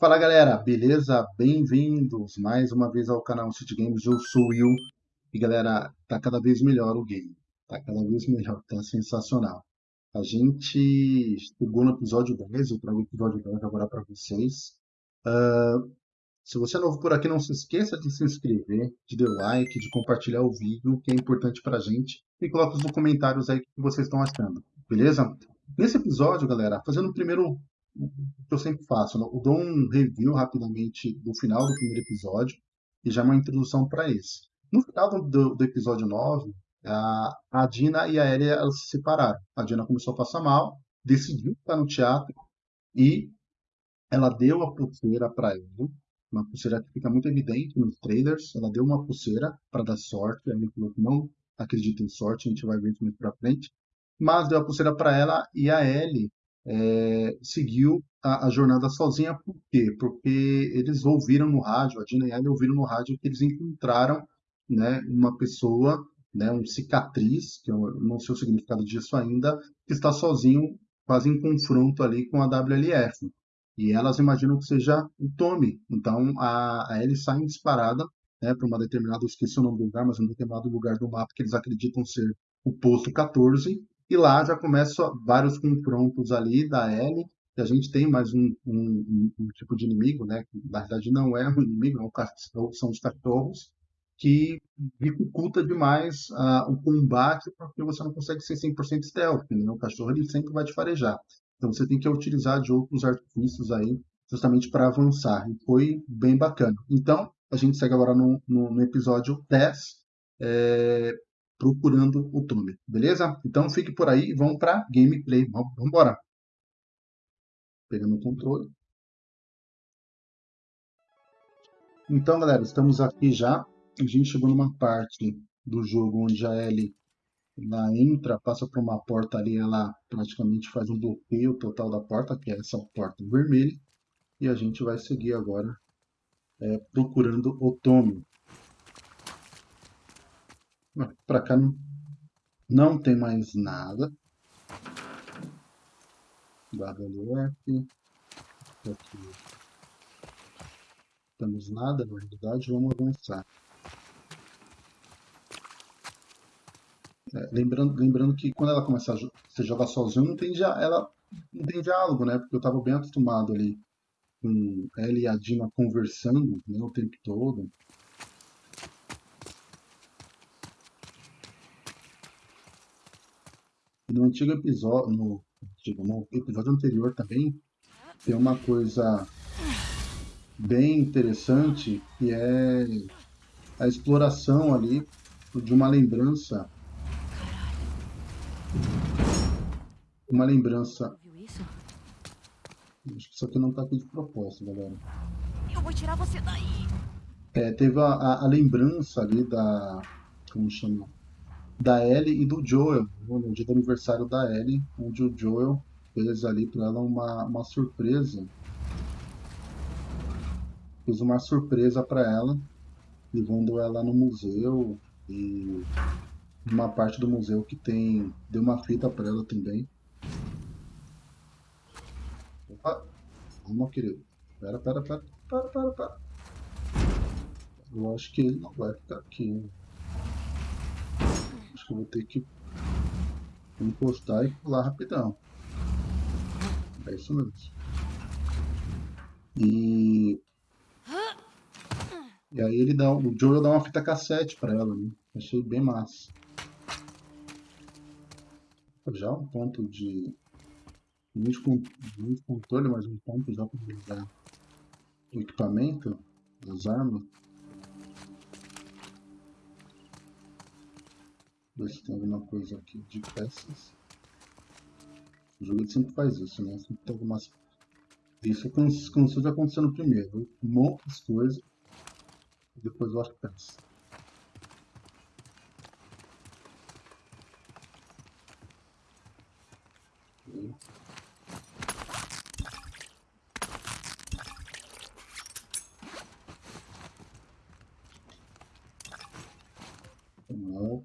Fala galera, beleza? Bem-vindos mais uma vez ao canal City Games, eu sou o Will e galera, tá cada vez melhor o game, tá cada vez melhor, tá sensacional. A gente chegou no episódio 10, eu trago o episódio 10 agora para vocês. Uh, se você é novo por aqui, não se esqueça de se inscrever, de dar like, de compartilhar o vídeo, que é importante pra gente, e coloque nos comentários aí o que vocês estão achando, beleza? Nesse episódio, galera, fazendo o primeiro que eu sempre faço. Né? Eu dou um review rapidamente do final do primeiro episódio e já uma introdução para esse. No final do, do, episódio 9, a, a Dina e a Ellie elas se separaram. A Dina começou a passar mal, decidiu ficar no teatro e ela deu a pulseira para ele. Uma pulseira que fica muito evidente nos trailers. Ela deu uma pulseira para dar sorte. Ele falou que não acredita em sorte, a gente vai ver isso mais para frente. Mas deu a pulseira para ela e a Ellie é, seguiu a, a, jornada sozinha. Por quê? Porque eles ouviram no rádio, a Dina e a Ellie ouviram no rádio que eles encontraram né, uma pessoa, né, um cicatriz, que eu não sei o significado disso ainda, que está sozinho, quase em confronto ali com a WLF. E elas imaginam que seja o Tommy. Então a, a Ellie sai disparada né, para uma determinada, esqueci o nome do lugar, mas um determinado lugar do mapa que eles acreditam ser o posto 14, e lá já começam vários confrontos ali da Ellie, que a gente tem mais um, um, um, tipo de inimigo, né? Que, na verdade não é um inimigo, é um, são os cachorros, que dificulta demais uh, o combate porque você não consegue ser 100% stealth, né? O cachorro ele sempre vai te farejar. Então você tem que utilizar de outros artifícios aí justamente para avançar. E foi bem bacana. Então, a gente segue agora no, no, no episódio 10, é, procurando o Tommy, beleza? Então fique por aí e vamos para gameplay. Vamos embora. Pegando o controle. Então, galera, estamos aqui já. A gente chegou numa parte do jogo onde a Ellie ela entra, passa por uma porta ali, ela praticamente faz um bloqueio total da porta, que é essa porta vermelha. E a gente vai seguir agora é, procurando o Tommy. Para cá não, não tem mais nada. WF. Aqui. Temos nada, na realidade, vamos avançar. É, lembrando, lembrando que quando ela começa a jogar sozinho, não tem, ela não tem diálogo, né? Porque eu estava bem acostumado ali com ela e a Dina conversando né, o tempo todo. No antigo episódio, no, no episódio anterior também, tem uma coisa bem interessante que é a exploração ali de uma lembrança. Uma lembrança. Acho que isso aqui não está aqui de propósito, galera. Eu vou tirar você daí. É, teve a, a, a lembrança ali da. Como chama? Da Ellie e do Joel, no dia do aniversário da Ellie, onde o Joel fez ali para ela uma, uma surpresa. Fez uma surpresa para ela, levando ela no museu e uma parte do museu que tem deu uma fita para ela também. Opa, calma, querido. Pera, pera, pera, pera, pera, pera. Eu acho que ele não vai ficar aqui que eu vou ter que encostar e pular rapidão. É isso mesmo. E... E aí ele dá, o Joel dá uma fita cassete pra ela, né? Achei bem massa. Já um ponto de... Muito, muito controle, mas um ponto já para usar o equipamento, as armas. Ver se tem alguma coisa aqui de peças. O jogo sempre faz isso, né? Sempre tem algumas... Isso cansou de acontecer no primeiro. Um monte de coisas. E depois eu acho peças.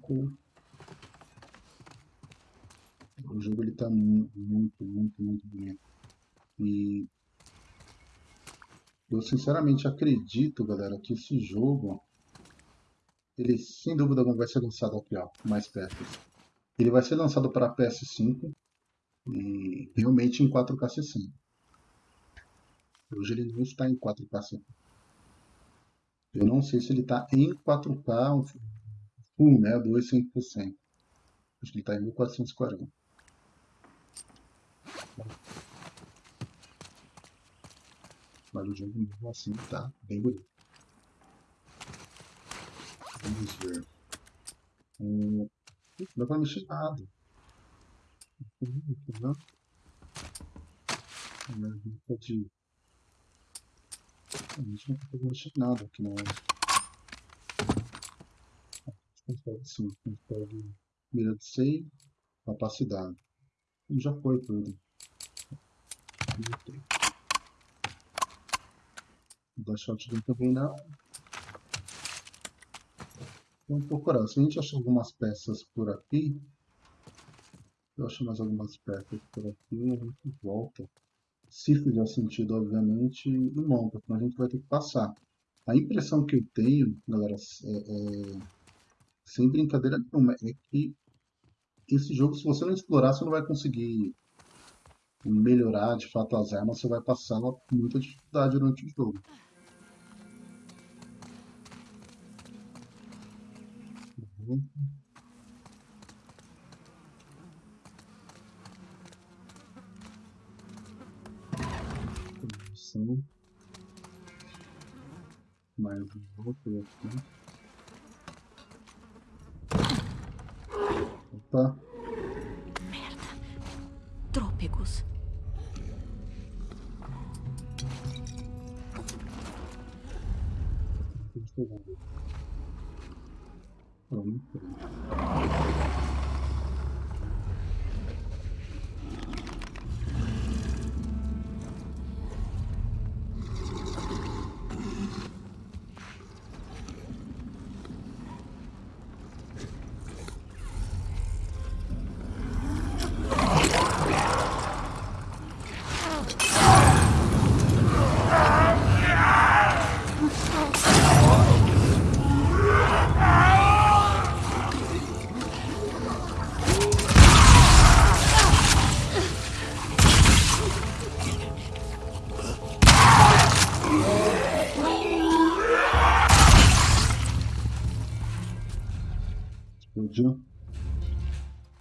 álcool. O jogo ele tá muito, muito, muito, muito bonito. E Eu sinceramente acredito, galera, que esse jogo, ele sem dúvida alguma vai ser lançado aqui, ó, mais perto. Ele vai ser lançado para PS5 e realmente em 4K 60. Hoje ele não está em 4K 60. Eu não sei se ele está em 4K full, né, 200%. Acho que ele está em 1440. Mas o jogo mesmo assim tá bem bonito. Vamos ver. Não dá pra mexer nada. Não. Pode... A gente não pode mexer nada aqui na hora. A gente consegue sim, a gente pode mira de save, capacidade. Já foi tudo. Da shotgun também não. Vamos procurar. Se a gente achar algumas peças por aqui, eu acho mais algumas peças por aqui, a gente volta. Se fizer sentido, obviamente, e monta, senão a gente vai ter que passar. A impressão que eu tenho, galera, é, é, sem brincadeira nenhuma, é que esse jogo, se você não explorar, você não vai conseguir melhorar de fato as armas, você vai passar muita dificuldade durante o jogo. Uhum. Mais um outro aqui. Opa. Merda. Trôpegos. Pronto.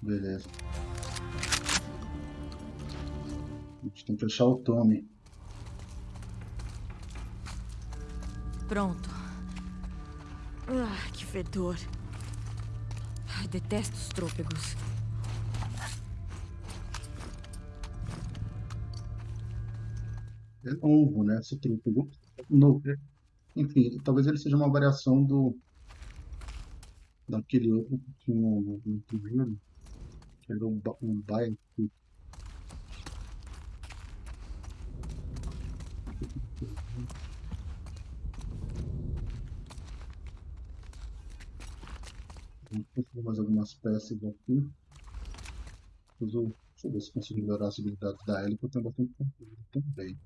Beleza. A gente tem que achar o Tommy. Pronto. Ah, que fedor. Ai, detesto os trôpegos. É novo, né? Esse trôpego. Novo. Enfim, talvez ele seja uma variação do daquele outro que tinha no, no que era um, um. Vamos conseguir mais algumas peças aqui. Depois eu, deixa eu ver se consigo melhorar as habilidades da Ellie, que eu tenho bastante conteúdo também.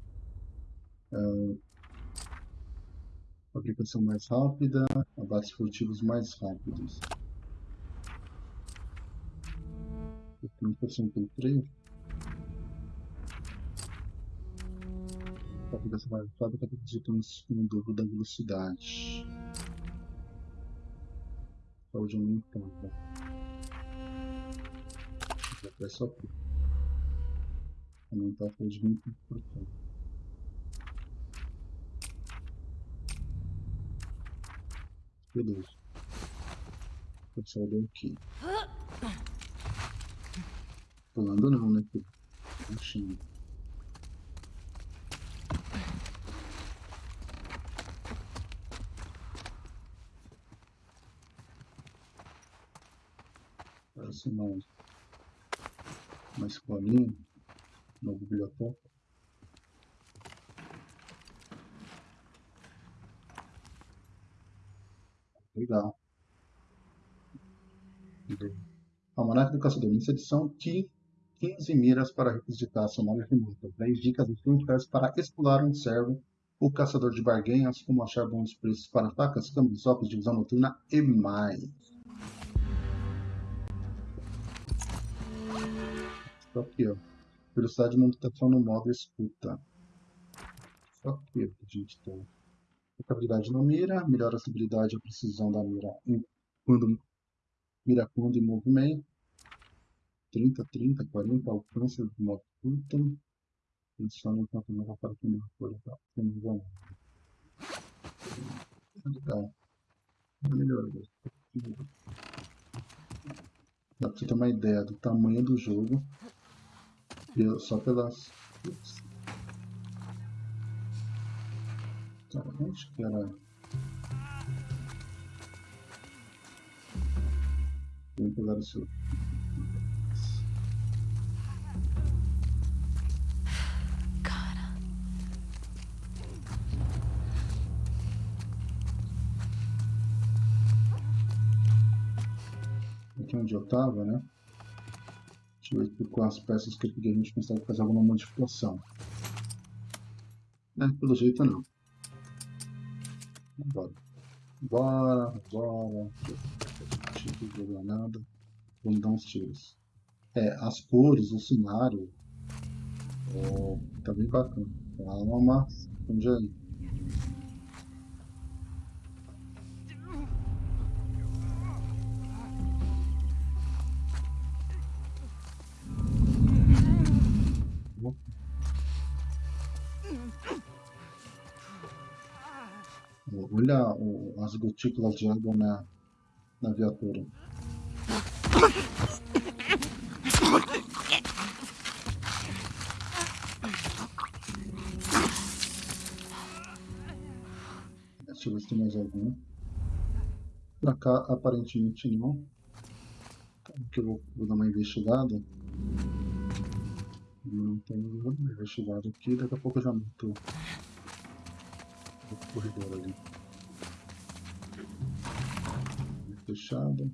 Ah, aplicação mais rápida, abates furtivos mais rápidos. Eu tenho pelo freio. A aplicação mais rápida acaba resultando no dobro da velocidade. Saúde aumentada. até só aqui. Aumentar a saúde 20%. Beleza. Pessoal deu aqui. Pulando não, né? Baixinho. Parece uma, uma escolinha, uma biblioteca. Legal. Almanac do Caçador, nessa edição, 15 miras para requisitar a sonora remota, 10 dicas essenciais para explorar um servo o caçador de barganhas, como achar bons preços para facas, câmbios, óculos de visão noturna e mais. Só aqui, ó. Velocidade de manutenção no modo escuta. Só aqui ó, a gente tem. Estabilidade na mira, melhora a estabilidade e a precisão da mira em, quando mira quando em movimento. 30, 30, 40, alcance do modo curta. Funciona enquanto não para que não for legal. Legal. Melhor. Dá pra você ter uma ideia do tamanho do jogo só pelas. Tá, onde que era? Vamos pegar o seu. Cara. Aqui onde eu tava, né? Deixa eu ver com as peças que eu peguei a gente consegue fazer alguma modificação. É, pelo jeito não. Bora. Bora, bora. Tipo de granada. Vamos dar uns tiros. É, as cores, o cenário. Oh, tá bem bacana. Calma, vamos aí. Olha o, as gotículas de água na, na viatura. Deixa eu ver se tem mais algum. Pra cá, aparentemente não. Que eu vou, vou dar uma investigada. Não tem nenhuma investigada aqui. Daqui a pouco eu já meto o corredor ali. Fechada.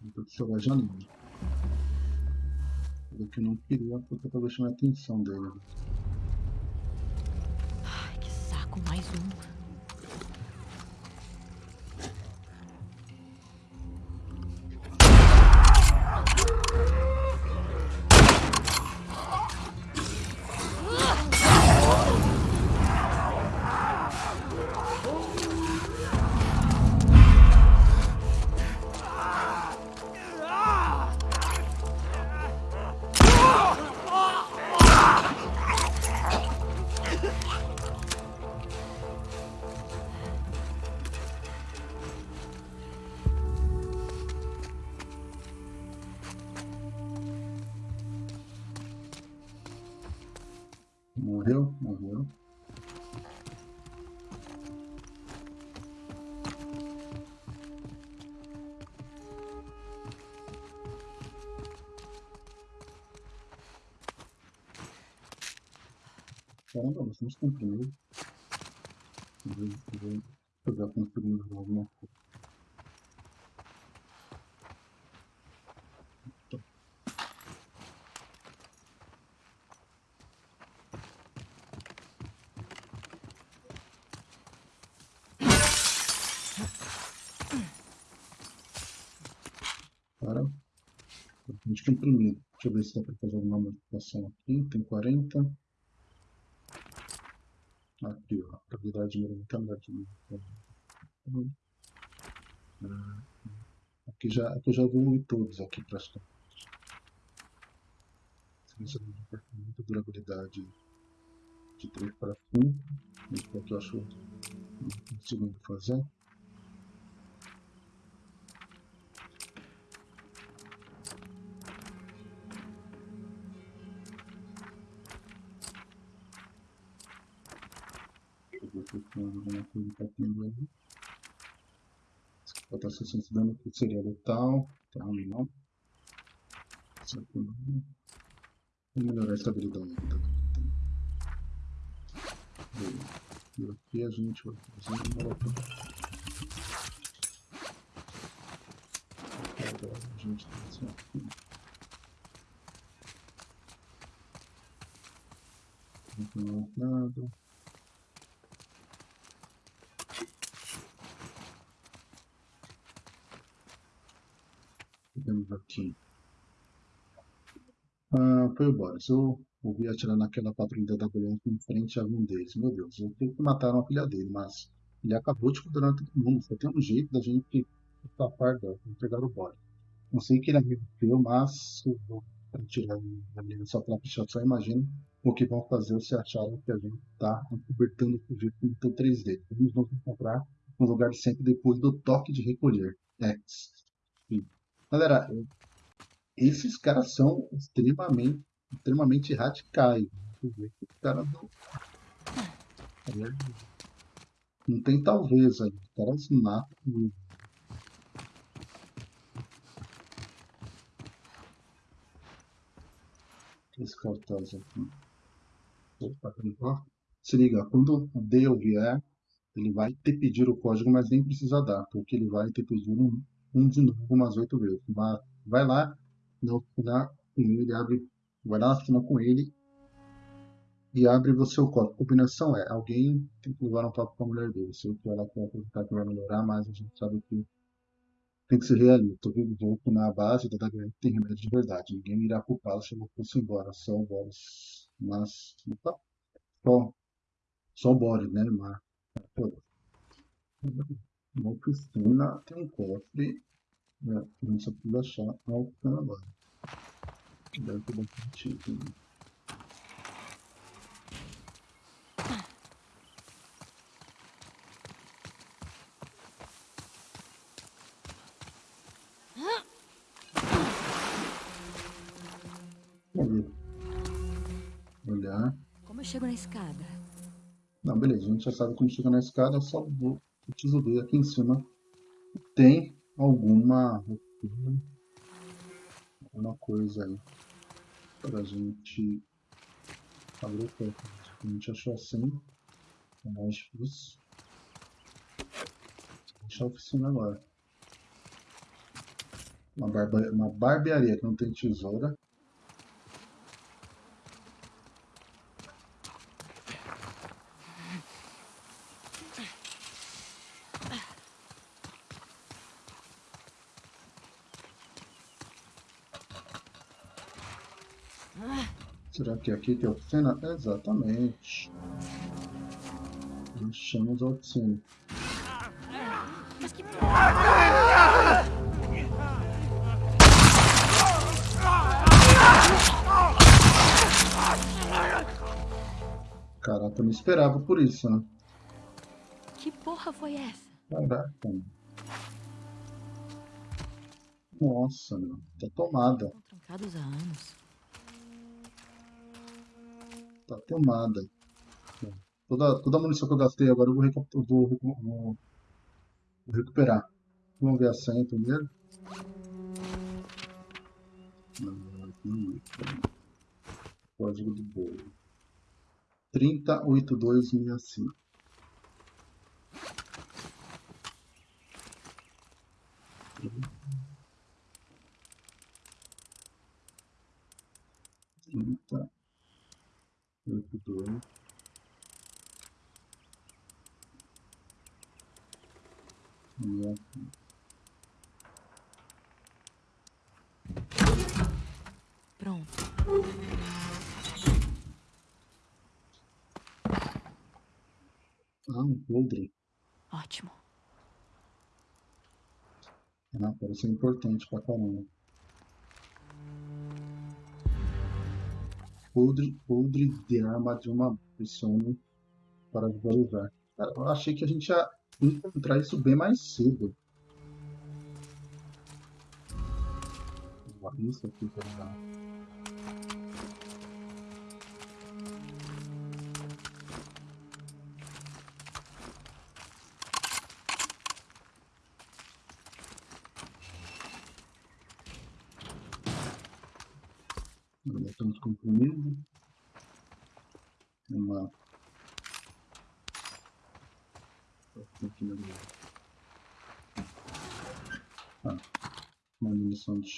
Vou observar a janela. que eu não queria porque talvez chamar a atenção dele. Caramba, nós estamos cumprindo. Vou jogar construindo alguma coisa. Para. A gente tem. Deixa eu ver se dá para fazer alguma modificação aqui. Tem 40. Aqui, ó. Habilidade de mentalidade. Aqui já, aqui já evolui todos aqui praticamente. Ciência de muita durabilidade de 3 para 5. Isso é que eu acho não consigo fazer. Coisa para tendo ali. Botar 60 de dano que seria letal. Tá, aqui não. Vou melhorar a estabilidade. E aqui a gente vai fazer uma molotov. Agora a gente tem assim aqui. Não tem mais nada. Aqui? Ah, foi o Boris. Eu ouvi atirar naquela patrulha da WF em frente a um deles. Meu Deus, eu tenho que matar uma filha dele, mas ele acabou de condenar todo mundo. Só tem um jeito da gente escapar dela, entregar o Boris. Não sei que ele é teu, mas eu vou tirar da minha só pela pichada. Só imagina o que vão fazer se acharem que a gente está cobertando o sujeito com o 3D. Eles vão se encontrar no lugar sempre depois do toque de recolher. X. Sim. Galera, esses caras são extremamente, extremamente radicais. Os caras não. Não tem talvez aí. Os caras matam. Esse cartaz aqui. Opa. Se liga, quando o Dale vier, ele vai te pedir o código, mas nem precisa dar, porque ele vai te pedir um, um de novo umas oito vezes. Mas vai lá na oficina com ele, abre, vai lá na oficina com ele e abre você o código. A combinação é, alguém tem que levar um papo com a mulher dele. Se eu ela quer acreditar que vai melhorar, mas a gente sabe que tem que ser realista. Eu que na base da WM tem remédio de verdade. Ninguém irá culpá-lo se ele fosse embora. Só o Boris. Mas. Opa, só, só o Boris, né? Mas. Na oficina tem um cofre. Né? Não só precisa achar a oficina agora. Deve ter bastante item. Olhar. Como eu chego na escada? Não, beleza, a gente já sabe como chega na escada, só vou preciso ver aqui em cima. Tem alguma alguma coisa aí pra gente abrir o teto. A gente achou assim, é mais difícil. Deixa a oficina agora. Uma, barba, uma barbearia que não tem tesoura. Será que aqui tem oficina? Exatamente. Achamos a oficina. Caraca, eu não esperava por isso, né? que porra foi essa? Caraca. mano. Nossa, meu. Tá tomada. Estão trancados há anos. Tá tomada. Toda, toda a munição que eu gastei agora eu vou, eu vou, vou- vou recuperar. Vamos ver a senha primeiro. Código do bolo. 308265. E aqui. Pronto. Ah, um podre. Ótimo. Ah, parece importante pra caramba. Podre, podre de arma de uma pessoa para visualizar. Eu achei que a gente ia encontrar isso bem mais cedo. Isso aqui tá.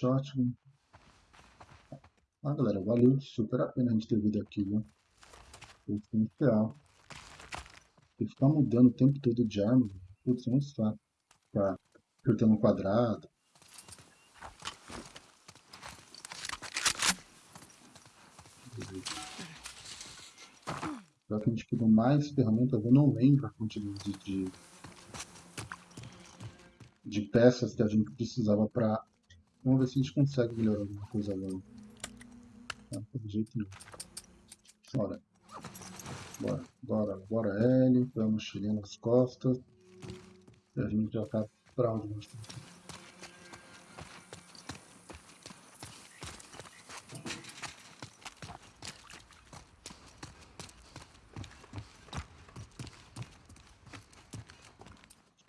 Shotgun. Ah, galera, valeu super a pena a gente ter vindo aqui, viu? Essencial. E ficar mudando o tempo todo de arma, putz, é muito chato. Ficar apertando um quadrado. Já que a gente pegou mais ferramentas, eu não lembro a quantidade de, de, de peças que a gente precisava para. Vamos ver se a gente consegue melhorar alguma coisa agora. Não, pelo jeito não. Bora. Bora, bora, bora L, põe a mochilinha nas costas. E a gente já tá pra onde nós estamos.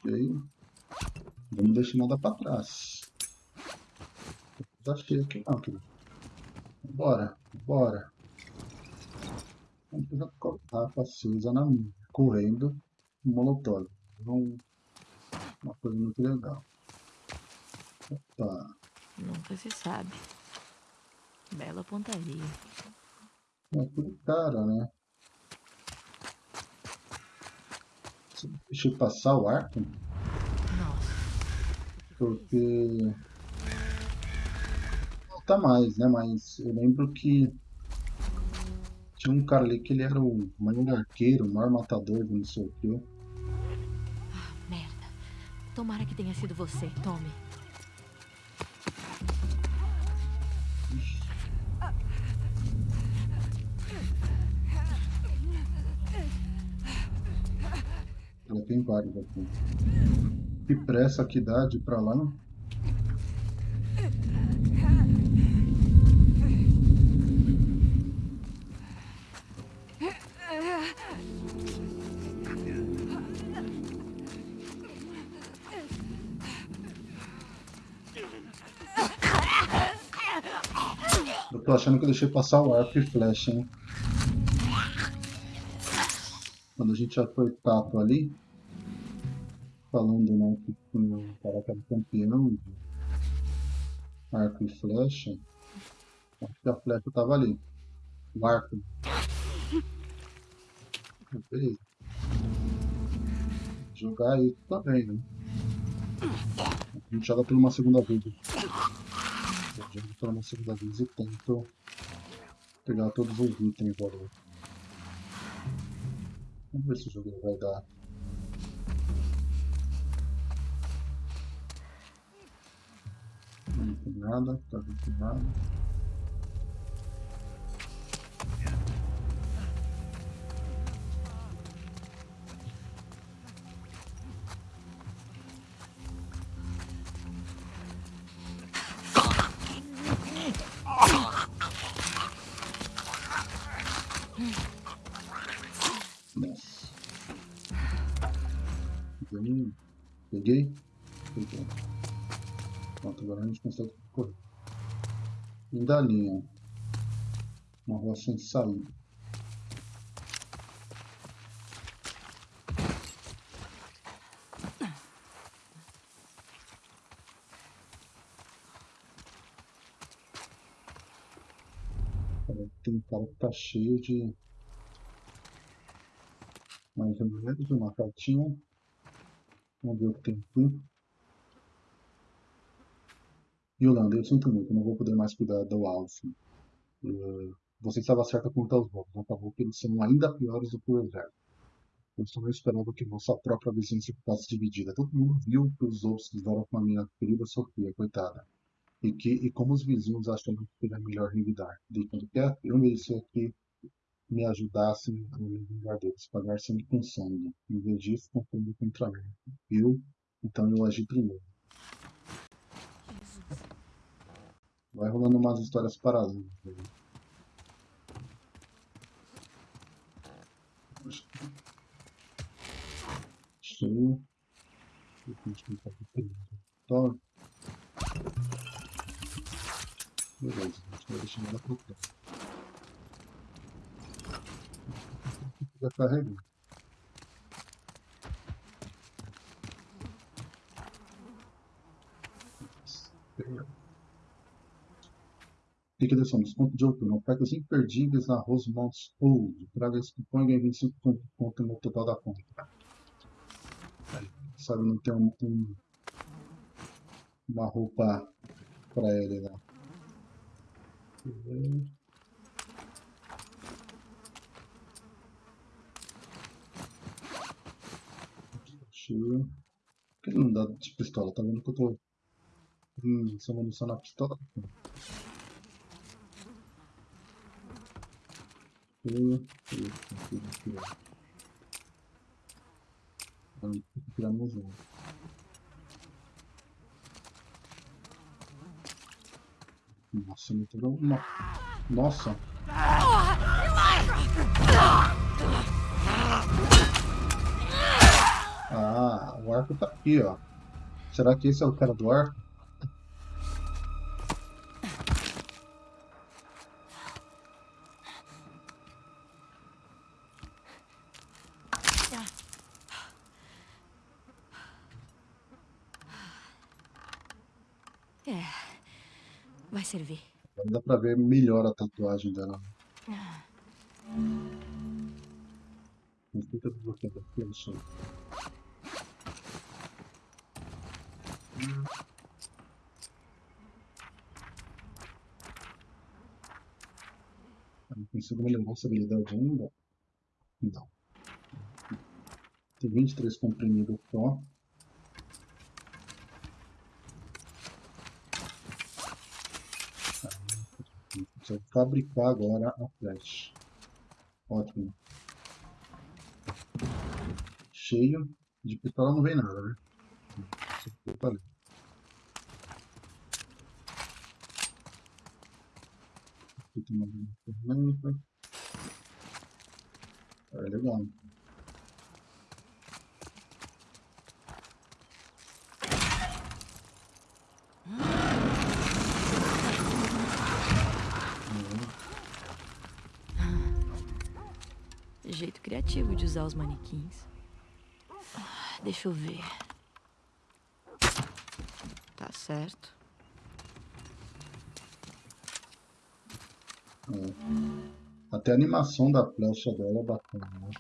Ok. Vamos deixar nada pra trás. Já achei aqui não, querido. Bora, bora. Vamos pegar a acesa na mão, correndo, um molotov. Uma coisa muito legal. Opa, Nunca se sabe. Bela pontaria. é tudo cara, né? Deixa eu passar o arco, Nossa. porque... Tá mais, né? Mas eu lembro que tinha um cara ali que ele era o maior arqueiro, o maior matador de não sei o quê. Merda. Tomara que tenha sido você, Tommy. Ela tem vários aqui. Que pressa que dá de ir pra lá. Achando que eu deixei passar o arco e flecha, hein? Quando a gente já foi tato ali, falando né, que um cara que era campeão arco e flecha, acho que a flecha tava ali. O arco. Beleza. Jogar isso também, né? A gente joga por uma segunda vez. Jogo por uma segunda vez e tento pegar todos os itens agora. Vamos ver se o jogo vai dar. Não tem nada, tá vendo nada. Consegue correr. Fim da linha. Uma rua sem saída. Tem um cara que tá cheio de mais remédios, uma cartinha. Vamos ver o que tem aqui. Yolanda, eu sinto muito, não vou poder mais cuidar do Alf. Eh, Você estava certa quanto aos lobos, acabou que eles são ainda piores do que o exército. Eu só não esperava que nossa própria vizinhança ficasse dividida. Todo mundo viu que os lobos fizeram com a minha querida Sofia, coitada. E, que, e como os vizinhos acham que seria melhor revidar. Deitando quieto, eu merecia que me ajudassem a me vingar deles, pagar sangue com sangue. Em vez disso, confundindo contra mim. Eu, então eu agi primeiro. Vai rolando umas histórias paralelas. Cheio. A gente tem que fazer primeiro. Tó. Beleza, a gente vai deixar ela pro pé. Já carregou. Liquidação, desconto de outono, ofertas imperdíveis na Rosemont's Old. Traga esse cupom e ganhe 25 pontos no total da compra. Sabe, não tem um, um, uma roupa pra ele lá. Cheio. Por que ele não dá de pistola? Tá vendo que eu tô hum, sem munição na pistola? Cheio. Cheio. Vamos tirar meu jogo. Nossa. Nossa! Ah, o arco tá aqui, ó. Será que esse é o cara do arco? É. Vai servir. Dá pra ver melhor a tatuagem dela. Não fica desbloqueado aqui, no chão. Não consigo melhorar essa habilidade ainda? Não. Tem 23 comprimidos só. Precisa fabricar agora a flecha. Ótimo. Cheio. De pistola não vem nada, né? Aqui tem uma ferramenta. É legal. Criativo de usar os manequins. Deixa eu ver. Tá certo. Até a animação da flecha dela é bacana, né?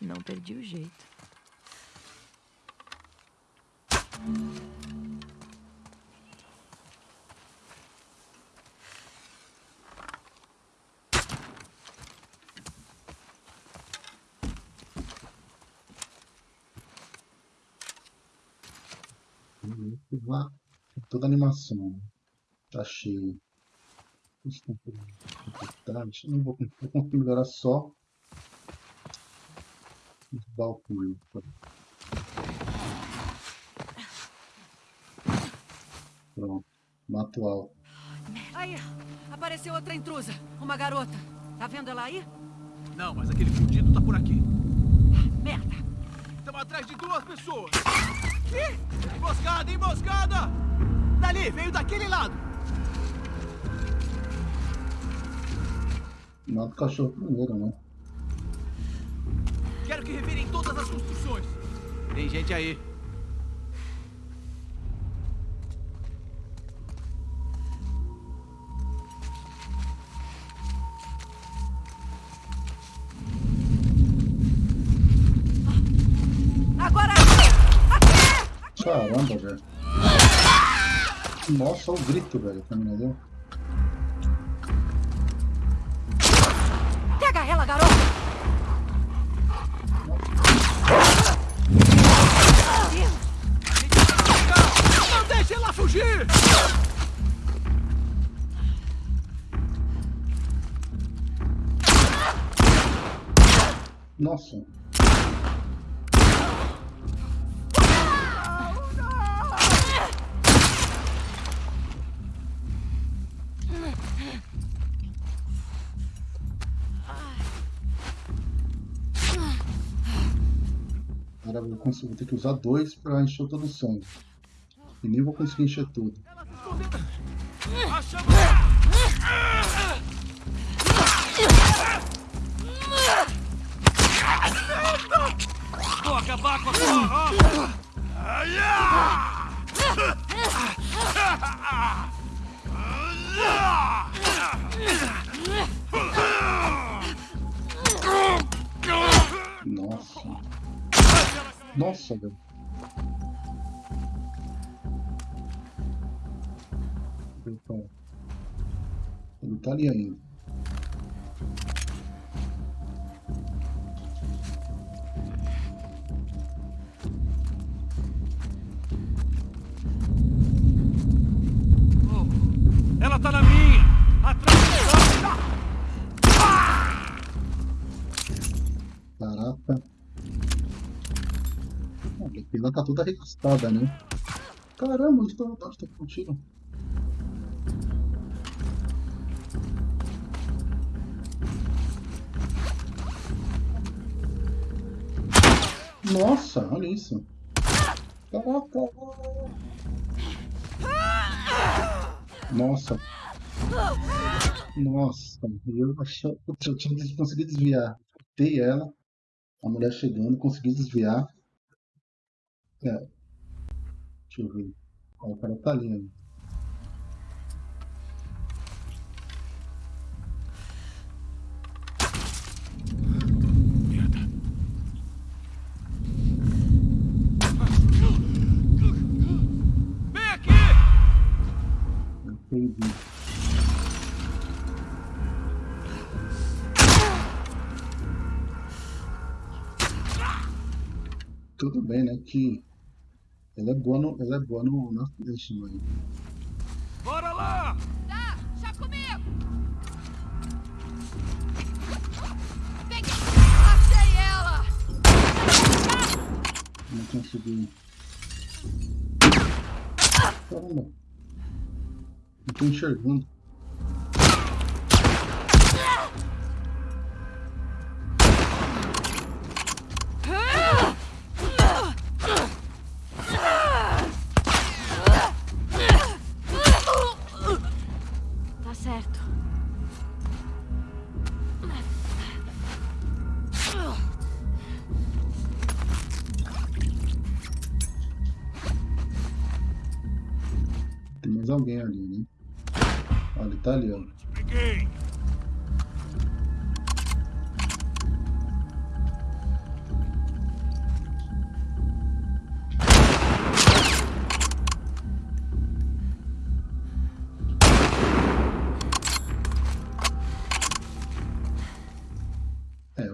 Não perdi o jeito. Uhum. Lá, toda a animação. Tá cheio. Não vou, vou conseguir melhorar só os balcões. Pronto. Mato alto. Aí, apareceu outra intrusa. Uma garota. Tá vendo ela aí? Não, mas aquele fudido tá por aqui. Merda. Estamos atrás de duas pessoas. Ih! Emboscada, emboscada! Dali, veio daquele lado. Mata o cachorro primeiro, né? Quero que revirem todas as construções. Tem gente aí. Agora! Caramba, velho. Nossa, o grito, velho, menina deu. Pega ela, garota! Não deixe ela fugir! Nossa. vou ter que usar dois para encher todo o sangue. E nem vou conseguir encher tudo. Vou acabar com a sua roupa! Nossa. Nossa, velho. Então, ele tá ali ainda. Ela tá na minha! A pila tá toda recostada, né? Caramba, onde tá, tá com tiro? Nossa, olha isso. Caraca. Nossa. Nossa, eu achei que eu tinha conseguido desviar. Escutei ela, a mulher chegando, consegui desviar. É. Deixa eu ver. Ó, o cara tá ali! Eu perdi. Tudo bem, né? Que ela é boa no, ela é boa no, no Affliction aí. Bora lá! Tá, já comigo! Vem aqui! Achei ela! Não consegui. Caramba. Não tô enxergando.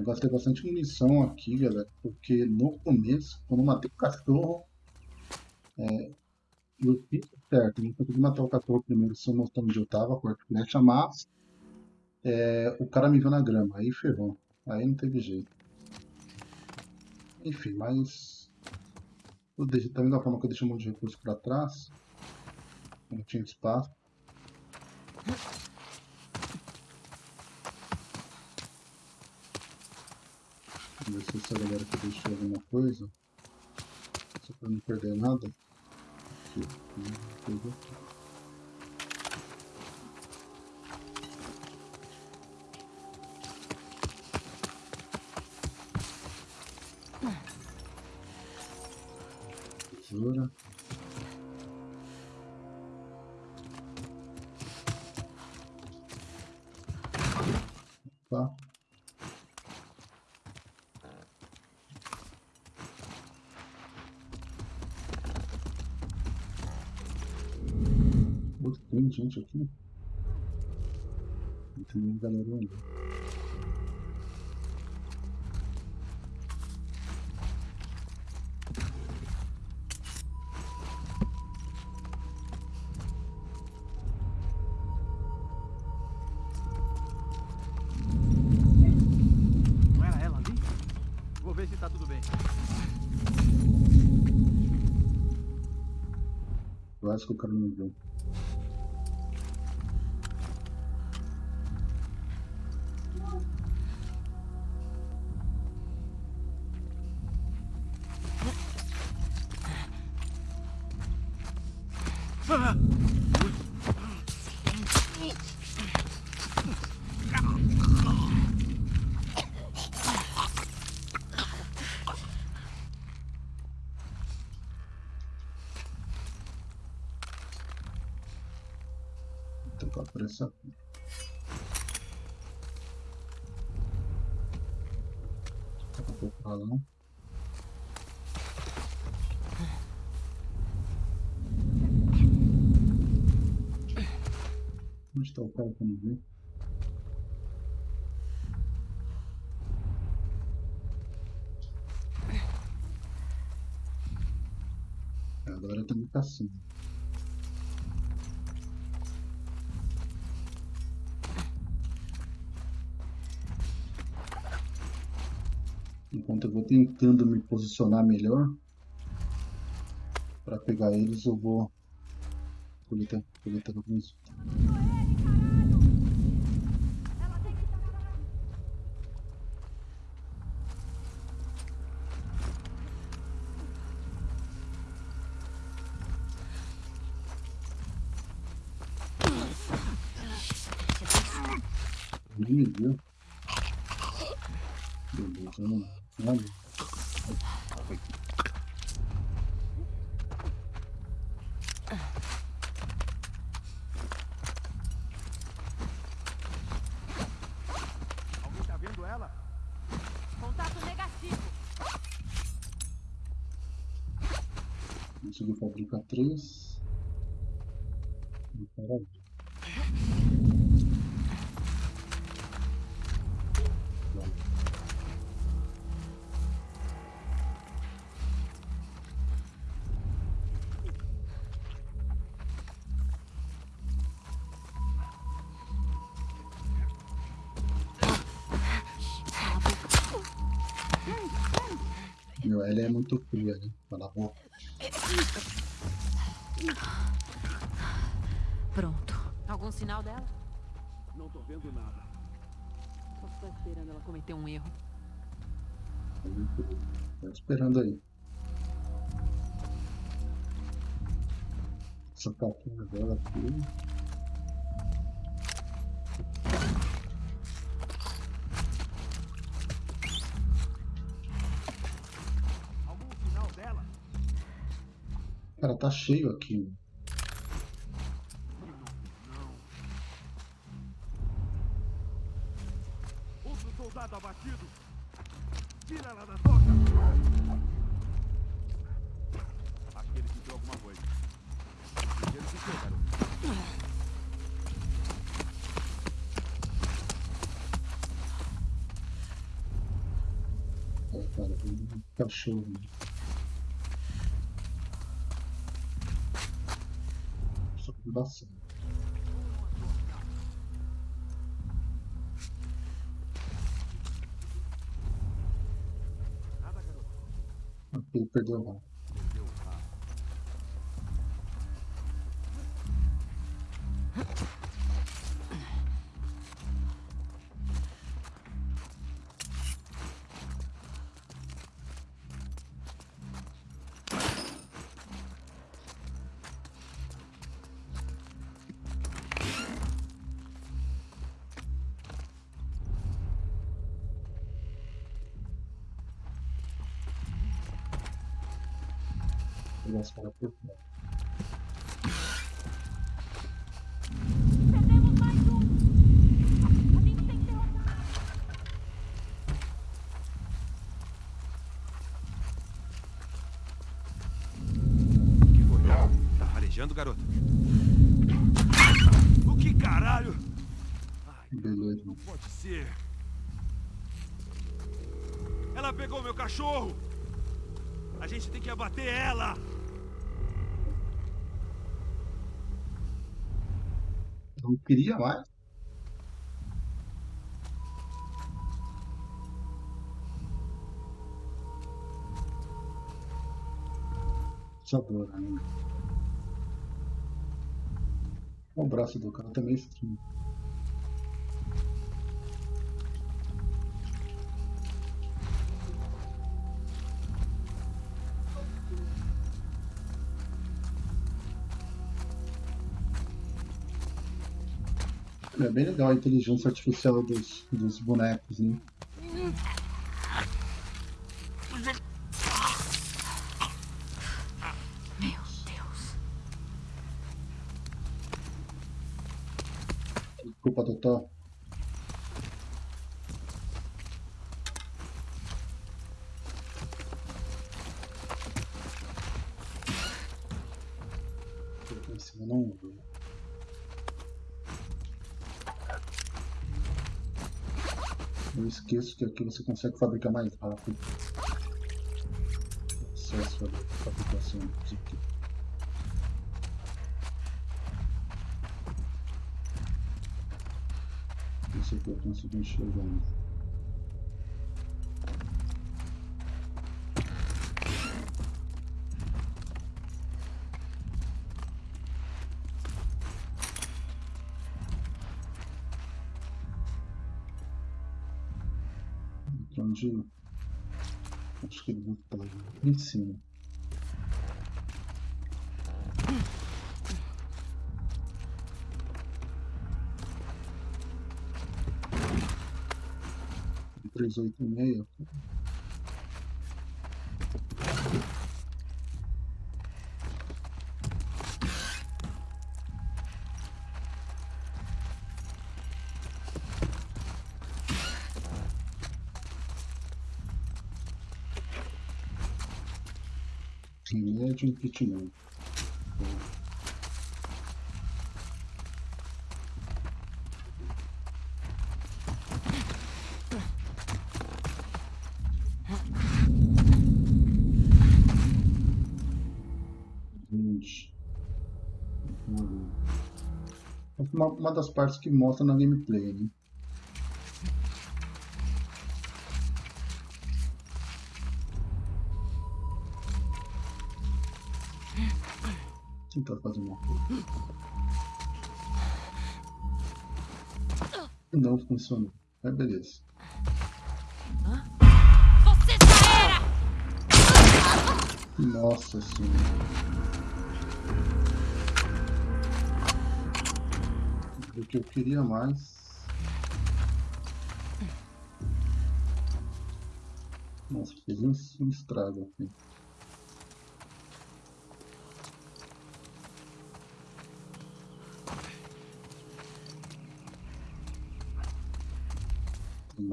Eu gastei bastante munição aqui, galera, porque no começo, quando eu matei o cachorro, é, eu fiz certo, eu não consegui matar o cachorro primeiro, só mostrando onde eu tava, com a flecha, mas é, o cara me viu na grama, aí ferrou, aí não teve jeito. Enfim, mas eu deixei, da mesma forma que eu deixei um monte de recurso pra trás, não tinha espaço. Vamos ver se essa galera aqui deixou alguma coisa. Só pra não perder nada. Aqui, aqui. Tesoura. Galera ali. Não era ela ali? Vou ver se tá tudo bem. Eu acho que o cara não viu. Trocar por essa a pouco pra Onde está o cara que não vi? Agora tá caçando. Enquanto eu vou tentando me posicionar melhor para pegar eles, eu vou coletar, coletar alguns. Nem me viu. Beleza, Meu, ela é muito fria, né? Cala a boca. Pronto. Algum sinal dela? Não tô vendo nada. Só tô esperando ela cometer um erro. Tá esperando aí. Essa capinha dela aqui. Cara, tá cheio aqui. Outro soldado abatido. Tira ela da toca. Acho que alguma coisa. Primeiro que. É, cara, cachorro. Ok, perdeu o Pegar os queria mais. Sabor ainda. O braço do cara também é bem legal a inteligência artificial dos, dos bonecos, né? Meu Deus. Desculpa, doutor. Em cima não. Esqueço que aqui você consegue fabricar mais rápido. Acesso à fabricação disso aqui. Isso aqui eu consegui enxergar ainda. Onde. Acho que ele estar aqui em cima. Três oito e meia. Remédio impeachment. Gente. Uma, uma das partes que mostra na gameplay, né? Tentar fazer uma coisa. Não funcionou. Mas beleza. Você já era! Nossa senhora. O que eu queria mais. Nossa, fez um, um estrago aqui.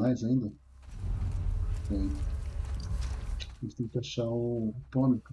Mais ainda? Tem. A gente tem que achar o tônico.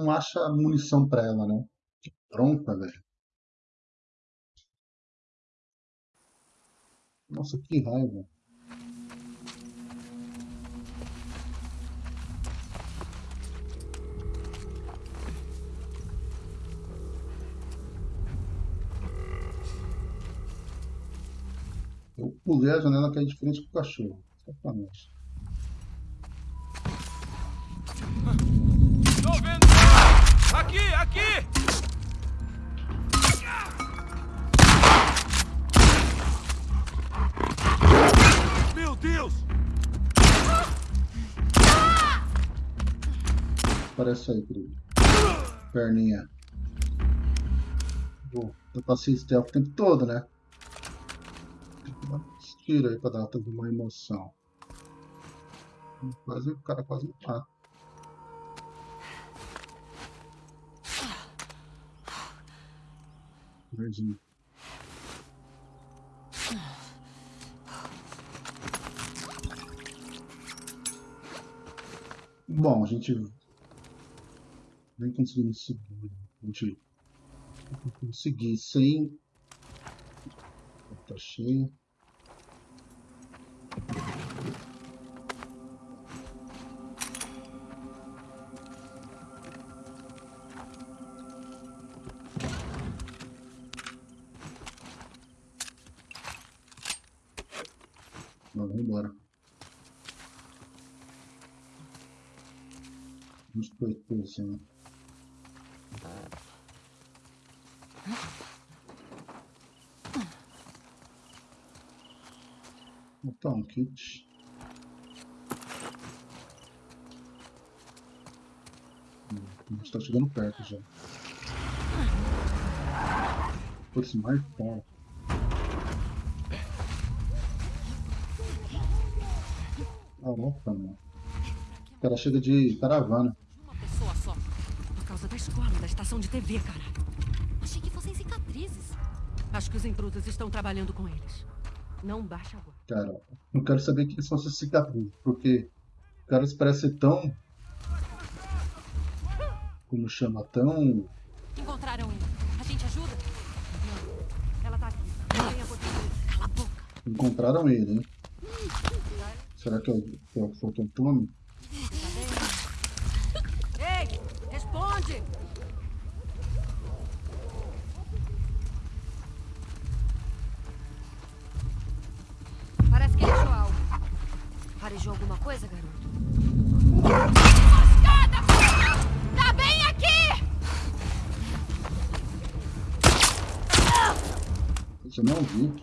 Não acha munição pra ela, né? Que bronca, velho. Nossa, que raiva. Eu pulei a janela que é diferente com o cachorro. Sacanagem. Aqui, aqui! Meu Deus! Aparece aí, querido. Perninha. Vou eu passei stealth o tempo todo, né? Tiros aí pra dar uma emoção. Quase, o cara quase me mata. Verdinho. Bom, a gente nem conseguindo seguir. A gente conseguir sem. Tá cheio. Assim. Botar um kit. Gente tá chegando perto já. Putz, mais cara. Caraca, mano. O cara chega de caravana. Uma pessoa só. Por causa da escola, da estação de TV, cara. Achei que fossem cicatrizes. Acho que os intrusos estão trabalhando com eles. Não baixa agora. Cara, não quero saber que são essas cicatrizes, porque o cara se parece tão. Como chama? Tão. Encontraram ele. A gente ajuda? Não. Ela tá aqui. Venha por aqui. Cala a boca. Encontraram ele, hein? Será que é o, que é o Phantom Ei! Farejou alguma coisa, garoto? Tá bem aqui! Você não viu?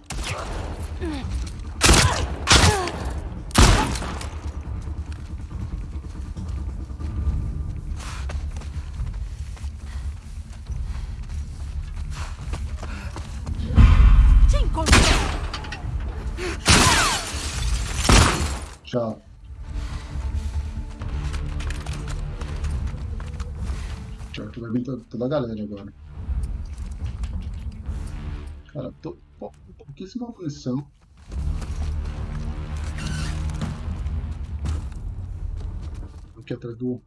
Tchau, que vai vir to- toda a galera agora. Cara, tô pou- pouquíssima munição. Aqui atrás do,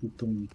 do Tony.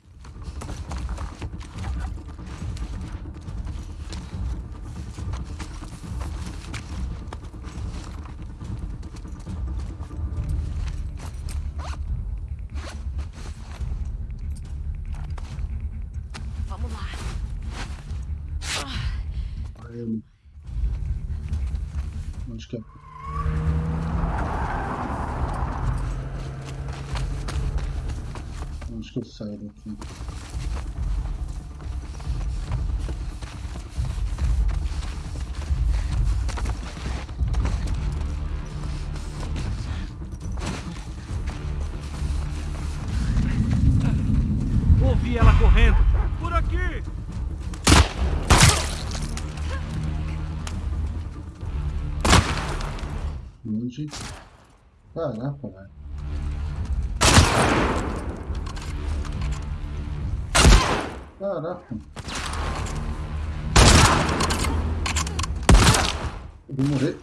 Eu vou morrer.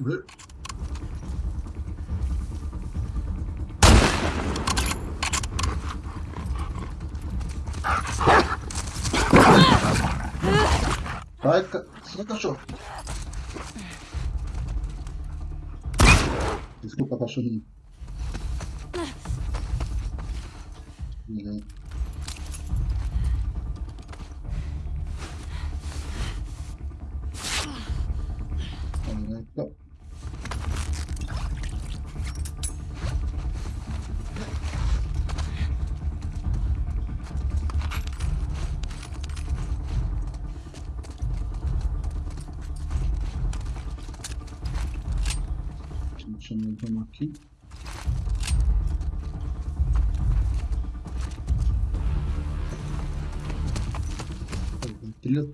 Morrer. Vai, ca... sai, cachorro. Desculpa, cachorrinho.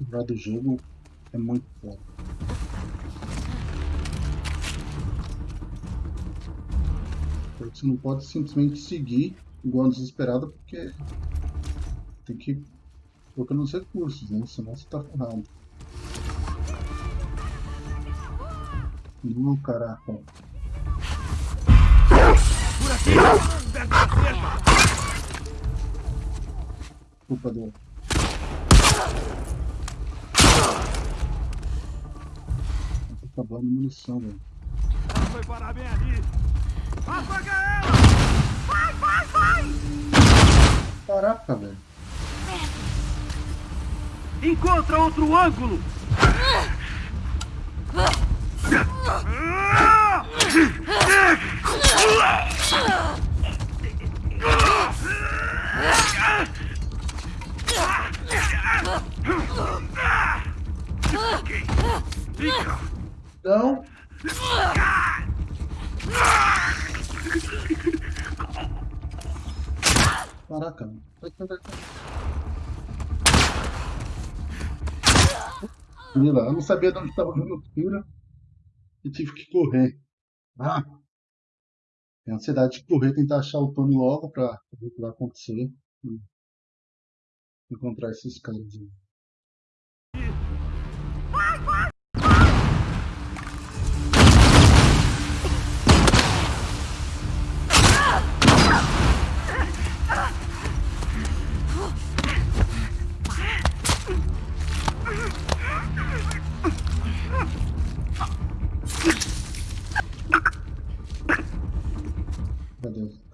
Sonora do jogo é muito boa. Você não pode simplesmente seguir igual desesperado porque tem que colocar nos recursos, né? Senão você tá ferrado. Não, caraca. Por aqui! Perto da cerca! Culpa do. Acabando a munição, velho. Ela foi parar bem ali! Apaga ela! Vai, vai, vai! Caraca, velho. Encontra outro ângulo! Fica! Então. Caraca, mano. Vai, vai, vai. Menina, eu não sabia de onde estava vindo o tiro e tive que correr. Ah! Tem ansiedade de correr, tentar achar o Tony logo pra ver o que vai acontecer. Encontrar esses caras.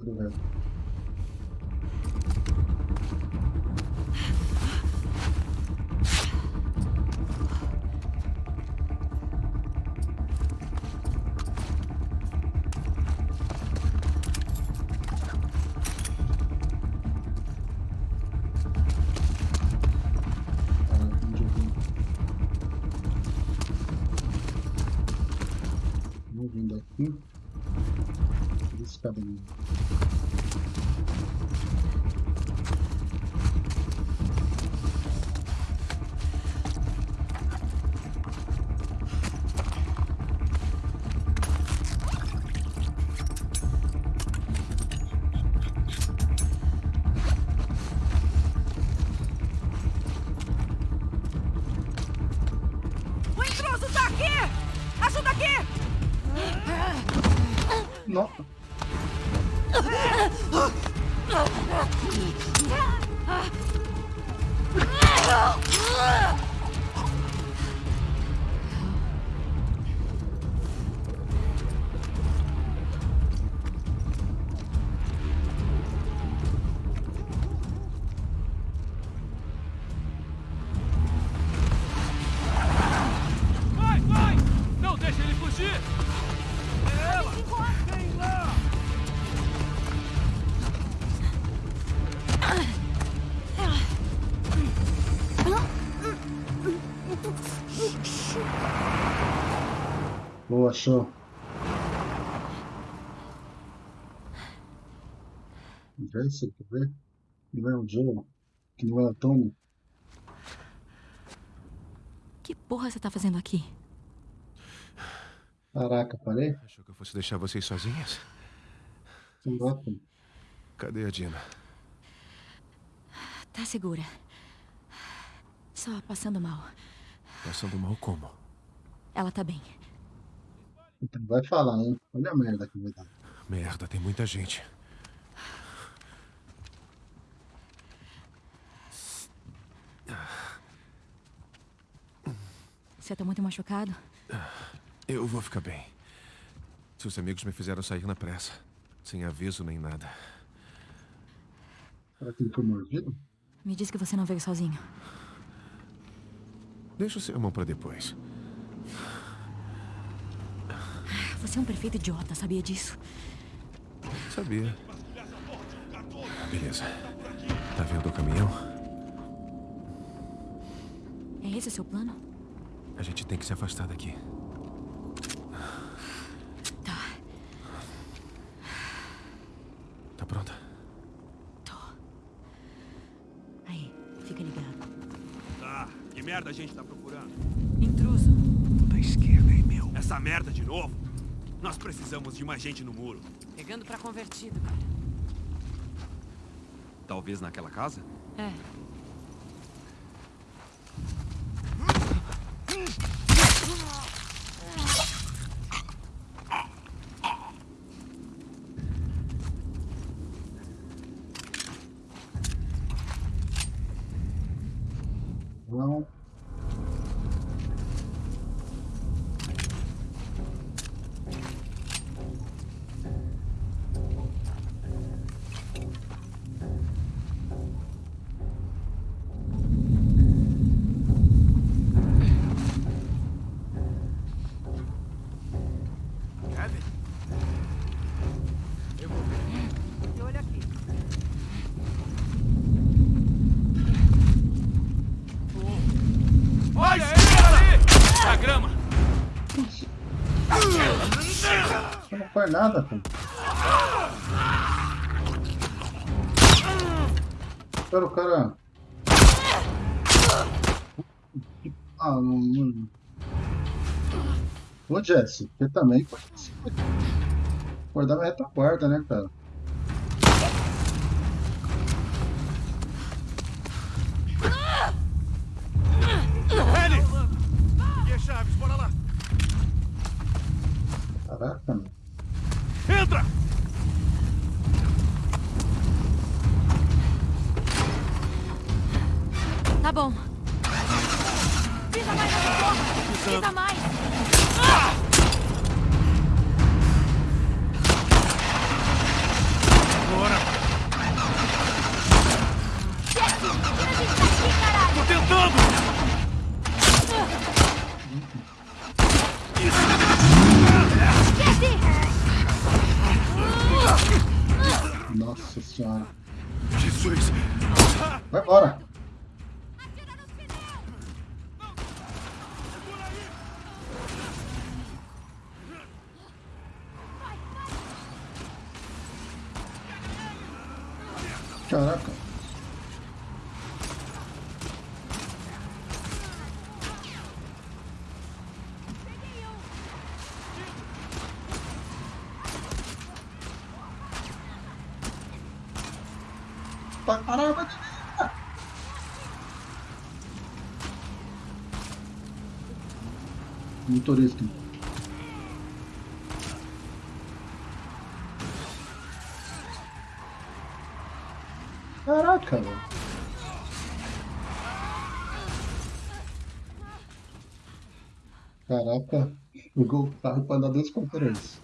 Cadê? Nossa! Boa, show. Vê se quer ver? Não é o Joe, que não é o Tony. Que porra você tá fazendo aqui? Caraca, parei? Achou que eu fosse deixar vocês sozinhas? Caraca. Cadê a Dina? Tá segura. Só passando mal. Passando mal como? Ela tá bem. Então vai falar, hein? Olha a merda que vai dar. Merda, tem muita gente. Você tá muito machucado? Eu vou ficar bem. Seus amigos me fizeram sair na pressa. Sem aviso nem nada. Será que ele foi mordido? Me diz que você não veio sozinho. Deixa o seu irmão pra depois. Você é um perfeito idiota, sabia disso? Sabia. Beleza. Tá vendo o caminhão? É esse o seu plano? A gente tem que se afastar daqui. Tá, Tá pronta? tô. Aí, fica ligado. Tá, que merda a gente tá procurando? Intruso. Da esquerda, hein, meu? Essa merda de novo? Nós precisamos de mais gente no muro. Pegando pra convertido, cara. Talvez naquela casa? É. Faz nada, pô. Espera o cara. Ah, não, não. Ô, Jesse, você também pode guardar minha retaguarda, né, cara? Ellie! Peguei as chaves, bora lá! Caraca, mano. Entra! Tá bom. Pisa mais nessa porra! Pisa mais! Bora! Tô tentando! Nossa senhora. Jesus! Vai embora. Caraca. Pra caramba. Motorista. Caraca, velho. Caraca, pegou o duas conferências.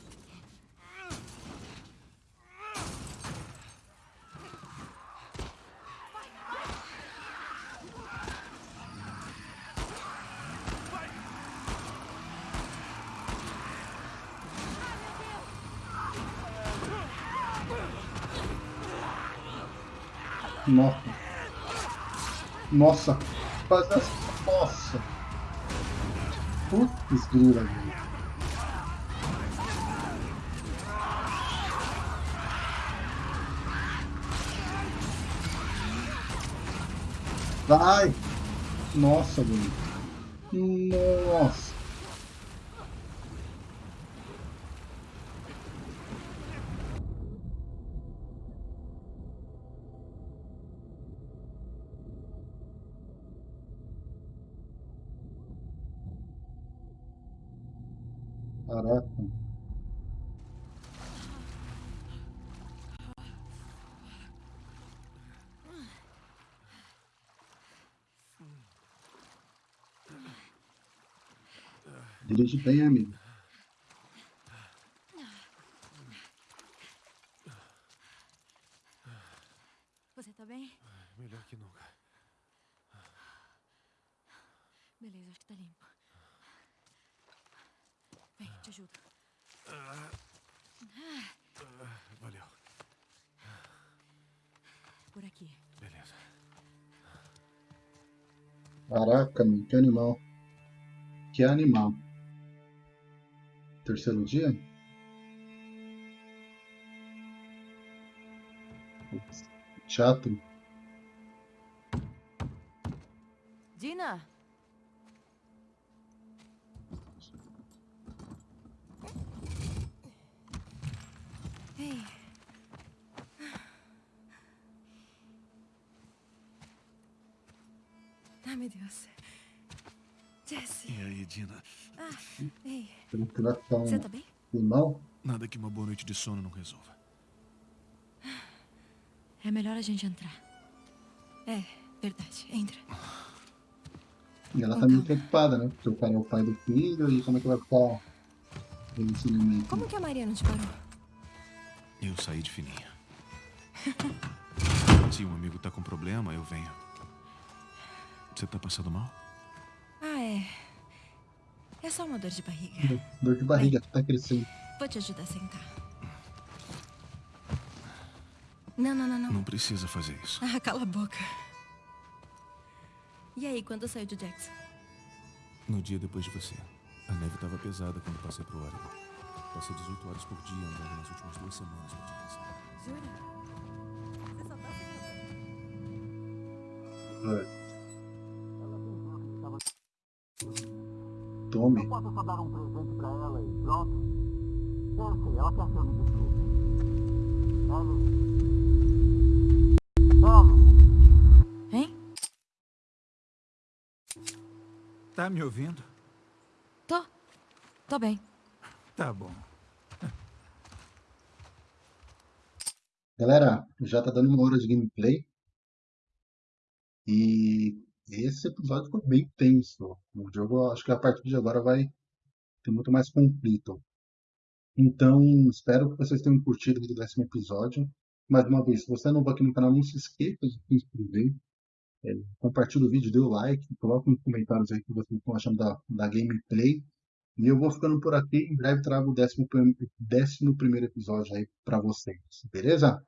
Nossa. Nossa. Nossa. Putz, grila, velho. Vai! Nossa, velho. Nossa. Caraca. Dirige bem, amigo. Você tá bem? Melhor que nunca. Beleza, acho que tá limpo. Vem, te ajudo. Valeu. Por aqui. Beleza. Caraca, meu, que animal. Que animal. Terceiro dia? Chato. Tá Você tá bem? animal? Nada que uma boa noite de sono não resolva. É melhor a gente entrar. É, verdade. Entra. E ela tá meio preocupada, né? Porque o cara é o pai do filho e como é que vai ficar o relacionamento. Como que a Maria não te parou? Eu saí de fininha. Se um amigo tá com problema, eu venho. Você tá passando mal? Ah, é. É só uma dor de barriga. Dor de barriga, tá crescendo. Vou te ajudar a sentar. Não, não, não, não. Não precisa fazer isso. Ah, cala a boca. E aí, quando saiu de Jackson? No dia depois de você. A neve tava pesada quando passei pro Oregon. Passei 18 horas por dia andando nas últimas duas semanas pra te pensar. Jura? Você só tá sem É. Tome. Posso só dar um presente pra ela e pronto? Eu sei, ela quer que eu me desculpe. Tome. Tome. Hein? Tá me ouvindo? Tô. Tô bem. Tá bom. Galera, já tá dando uma hora de gameplay. E esse episódio foi bem tenso. O jogo, acho que a partir de agora vai ter muito mais conflito. Então, espero que vocês tenham curtido o décimo episódio. Mais uma vez, se você é novo aqui no canal, não se esqueça de se inscrever. É, compartilhe o vídeo, dê o like, coloque nos comentários aí o que vocês estão achando da, da gameplay. E eu vou ficando por aqui. Em breve trago o décimo, décimo primeiro episódio aí pra vocês. Beleza?